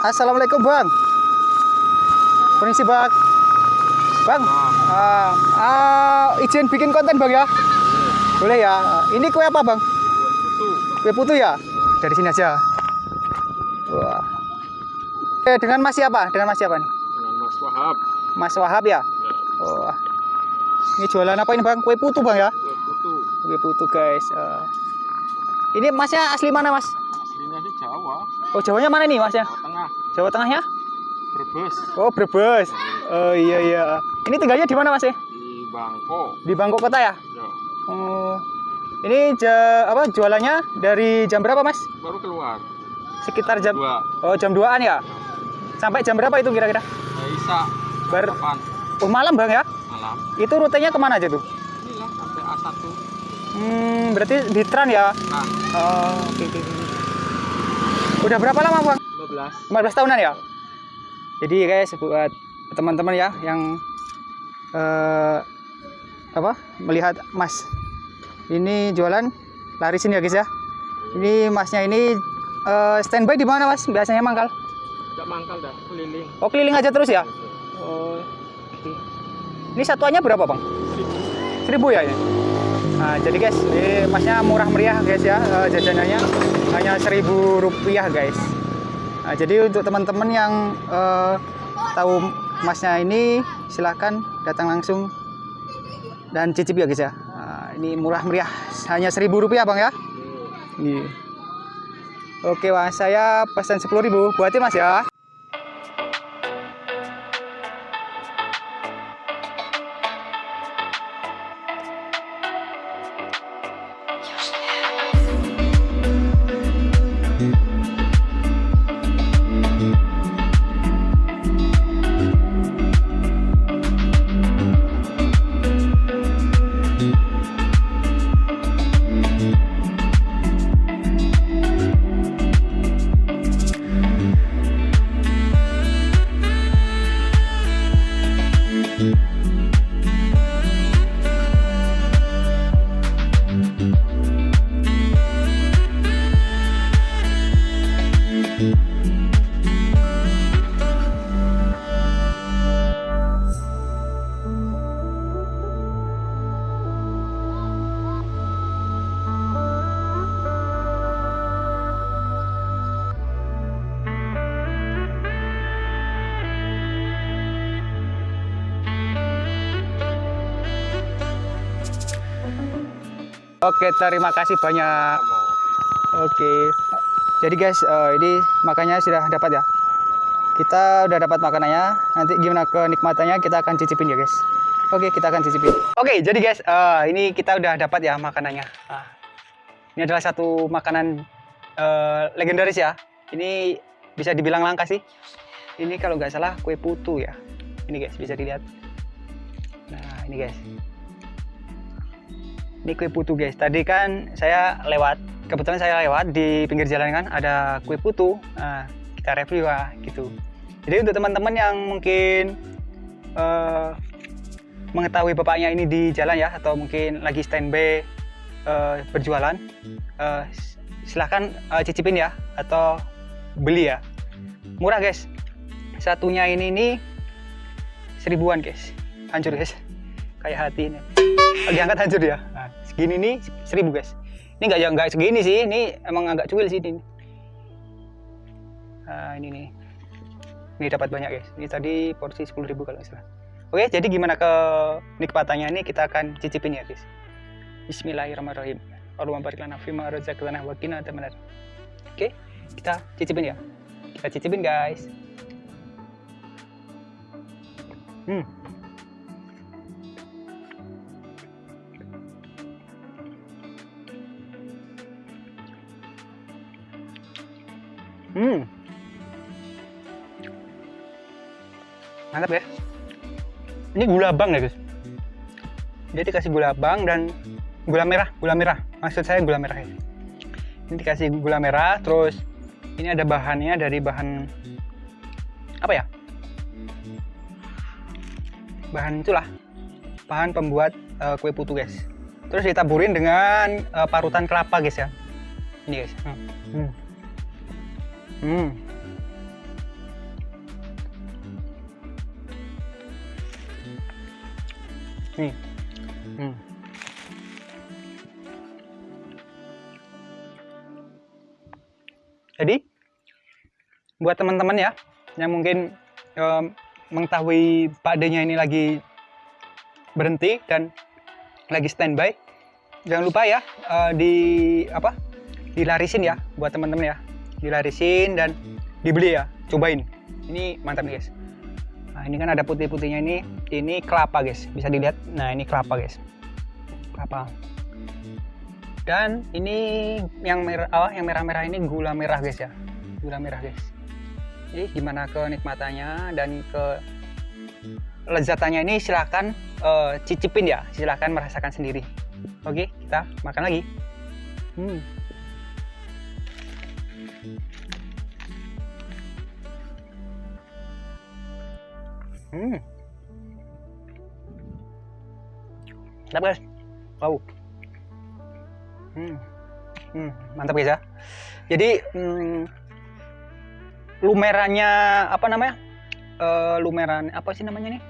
Assalamualaikum bang. Permisi bang. Bang, ah, ah, izin bikin konten bang ya? Boleh ya. Ini kue apa bang? Kue putu ya? Dari sini aja. Wah. Eh, dengan Mas siapa? Dengan Mas siapa nih? dengan Mas Wahab Mas Wahab ya? ya Oh. Ini jualan apa ini bang? Kue putu bang ya? kue putu Kue putu guys. Eh, ini masnya asli mana mas? aslinya sih Jawa Oh Jawanya mana nih masnya? Jawa Tengah Jawa Tengahnya? Brebes Oh Brebes. Oh iya iya. Ini tinggalnya di mana mas ya? di Bangko Di Bangkok Kota ya? ya Oh. Ini ja, apa jualannya dari jam berapa mas? baru keluar Sekitar jam dua Oh jam 2an ya? Sampai jam berapa itu kira-kira? ya, Isa Bar depan Oh malam bang ya? malam Itu rutenya ke mana aja tuh? inilah sampai A1 Hmm, berarti di Tran ya? nah Oh, oke oke. oke. Udah berapa lama bang? 15 15 tahunan ya? Jadi guys buat teman-teman ya yang eh, apa melihat Mas ini jualan larisin ya guys ya. Ini Masnya ini eh, standby di mana Mas? Biasanya mangkal? tidak mangkal dah keliling Oh keliling aja terus ya? Oh. Ini satuannya berapa bang? Seribu ya ini? Nah, jadi guys, ini masnya murah meriah guys ya eh, jajanannya hanya seribu rupiah guys. Nah, jadi untuk teman-teman yang eh, tahu masnya ini silahkan datang langsung dan cicip ya guys ya. Nah, ini murah meriah hanya seribu rupiah bang ya. Ini. Oke mas, saya pesan sepuluh ribu buatin mas ya. Oke, terima kasih banyak. Oke. Jadi guys, eh, ini makannya sudah dapat ya. Kita udah dapat makanannya. Nanti gimana kenikmatannya kita akan cicipin ya guys. Oke, kita akan cicipin. Oke, jadi guys, eh, ini kita udah dapat ya makanannya. Ah, ini adalah satu makanan eh, legendaris ya. Ini bisa dibilang langka sih. Ini kalau nggak salah kue putu ya. Ini guys, bisa dilihat. Nah, ini guys. Ini kue putu guys. Tadi kan saya lewat, kebetulan saya lewat di pinggir jalan kan ada kue putu. Nah, kita review lah gitu. Jadi untuk teman-teman yang mungkin eh, mengetahui bapaknya ini di jalan ya atau mungkin lagi standby eh, berjualan, eh, silahkan eh, cicipin ya atau beli ya. Murah guys. Satunya ini nih seribuan guys. Hancur guys. Kayak hati ini lagi angkat hancur ya segini nih seribu guys. Ini nggak nggak segini sih ini emang agak cuil sih ini. Nah, ini nih. Ini dapat banyak guys. Ini tadi porsi 10.000 kalau salah. Oke jadi gimana ke nikmatannya ini? Kita akan cicipin ya guys. Bismillahirrahmanirrahim. Allahumma barik lana fima razaqtana wa qina adzabannar oke kita cicipin ya. Kita cicipin guys. Hmm Hmm. Mantap ya. Ini gula bang ya guys. Dia dikasih gula bang dan gula merah, gula merah. Maksud saya gula merah ya. Ini dikasih gula merah, terus ini ada bahannya dari bahan apa ya? Bahan itulah, bahan pembuat uh, kue putu guys. Terus ditaburin dengan uh, parutan kelapa guys ya. Ini guys. Hmm. Hmm. Hmm. Nih. Hmm. Jadi buat teman-teman ya yang mungkin um, mengetahui padanya ini lagi berhenti dan lagi standby, jangan lupa ya uh, di apa dilarisin ya buat teman-teman ya dilarisin dan dibeli ya. Cobain. Ini mantap nih guys. Nah ini kan ada putih-putihnya ini. Ini kelapa guys. Bisa dilihat. Nah ini kelapa guys. Kelapa. Dan ini yang merah oh, yang merah-merah ini gula merah guys ya. Gula merah guys. Jadi gimana kenikmatannya dan ke lezatannya ini silahkan uh, cicipin ya. Silahkan merasakan sendiri. Oke kita makan lagi. Hmm. Hmm. Mantap guys. Wow. Hmm. Hmm, mantap guys ya. Jadi hmm, lumerannya apa namanya? Uh, lumeran apa sih namanya nih?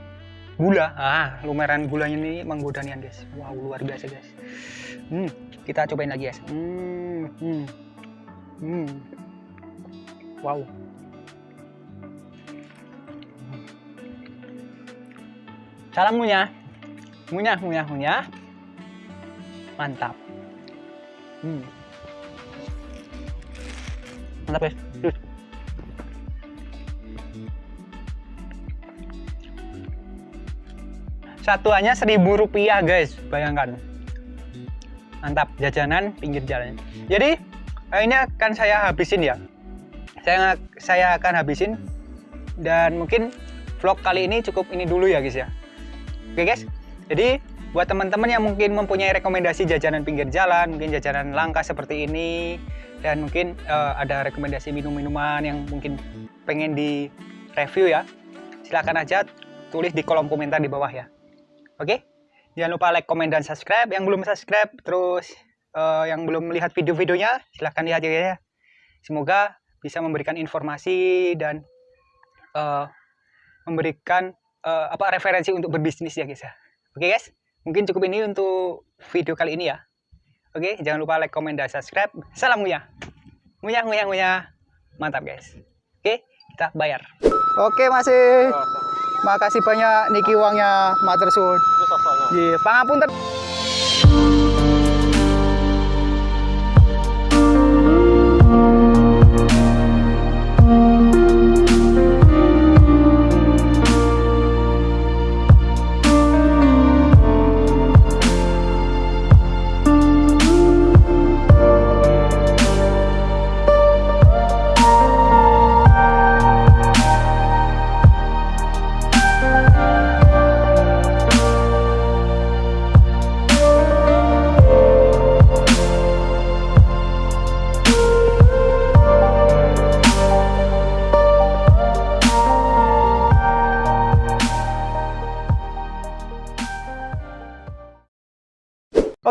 Gula. Ah, lumeran gulanya ini menggoda nih guys. Wow, luar biasa guys. Hmm, kita cobain lagi guys. Hmm. Hmm. Hmm. Wow. Salam munyah. Munyah, munyah, munyah. Mantap. Hmm. Mantap guys. Satuannya seribu rupiah guys, bayangkan. Mantap, jajanan pinggir jalan. Jadi eh, ini akan saya habisin ya. Saya saya akan habisin dan mungkin vlog kali ini cukup ini dulu ya guys ya. Oke guys, jadi buat teman-teman yang mungkin mempunyai rekomendasi jajanan pinggir jalan, mungkin jajanan langka seperti ini, dan mungkin uh, ada rekomendasi minum-minuman yang mungkin pengen di review ya, silahkan aja tulis di kolom komentar di bawah ya. Oke, jangan lupa like, komen, dan subscribe. Yang belum subscribe, terus uh, yang belum melihat video-videonya, silahkan lihat ya. Semoga bisa memberikan informasi dan uh, memberikan uh, apa referensi untuk berbisnis ya guys ya. Oke guys, mungkin cukup ini untuk video kali ini ya. Oke, jangan lupa like, komen, dan subscribe. Salam Muya. Muya, Muya, Muya. Mantap guys. Oke, kita bayar. Oke masih. Makasih banyak niki uangnya matur suwun. Nggih, pangapunten.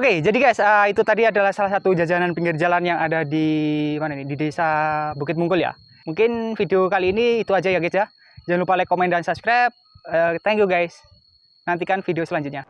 Oke, jadi guys, uh, itu tadi adalah salah satu jajanan pinggir jalan yang ada di mana nih? Di Desa Bukit Mungkul ya. Mungkin video kali ini itu aja ya guys ya. Jangan lupa like, komen dan subscribe. Uh, thank you guys. Nantikan video selanjutnya.